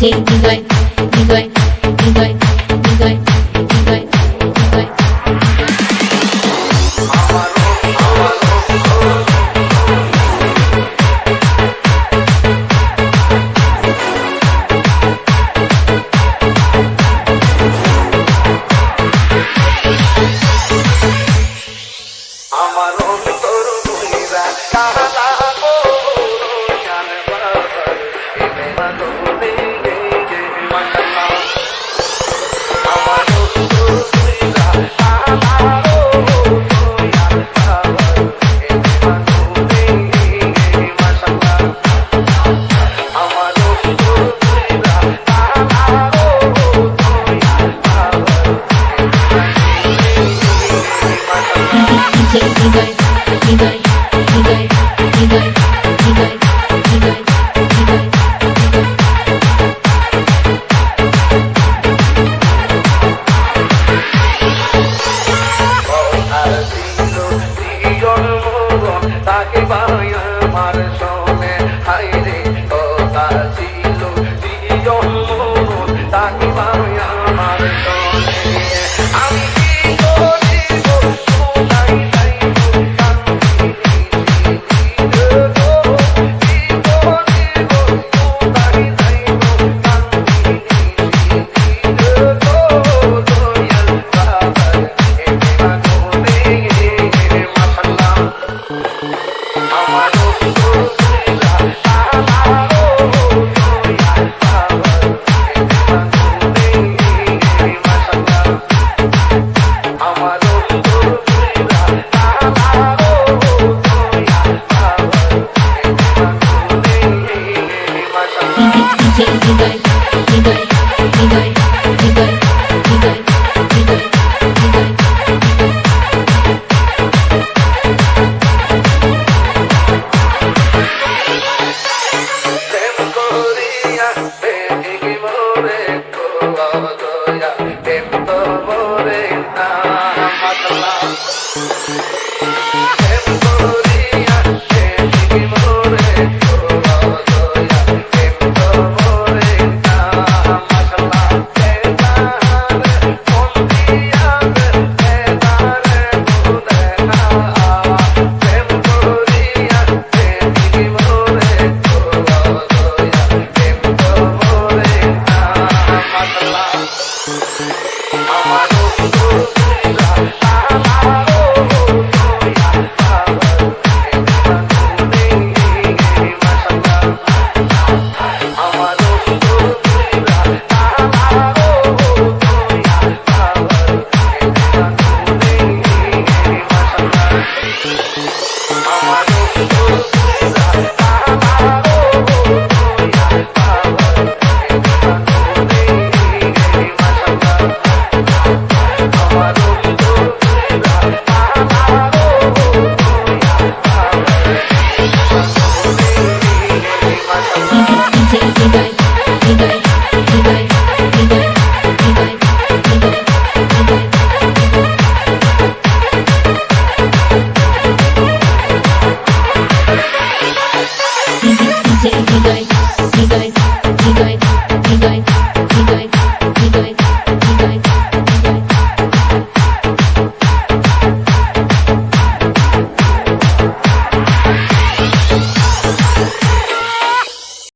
DJ Nigoy, Nigoy, আমার Nigoy, Keep going, keep going.